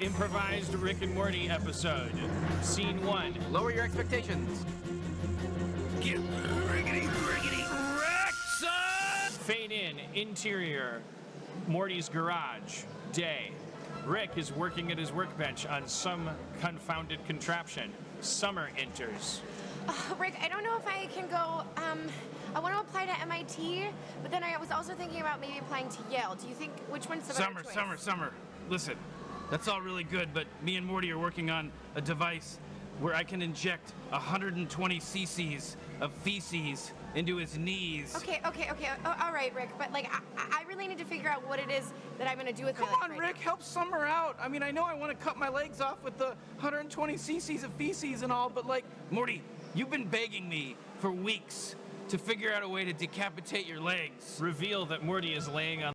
Improvised Rick and Morty episode. Scene one. Lower your expectations. Get riggedy, riggedy, wrecked, son! Fade in. Interior. Morty's garage. Day. Rick is working at his workbench on some confounded contraption. Summer enters. Uh, Rick, I don't know if I can go. Um, I want to apply to MIT, but then I was also thinking about maybe applying to Yale. Do you think which one's the Summer, better choice? summer, summer. Listen, that's all really good, but me and Morty are working on a device where I can inject 120 cc's of feces into his knees. Okay, okay, okay. Oh, all right, Rick. But like, I, I really need to figure out what it is that I'm gonna do with Come my life on, right Rick, now. help Summer out. I mean, I know I want to cut my legs off with the 120 cc's of feces and all, but like, Morty, you've been begging me for weeks to figure out a way to decapitate your legs. Reveal that Morty is laying on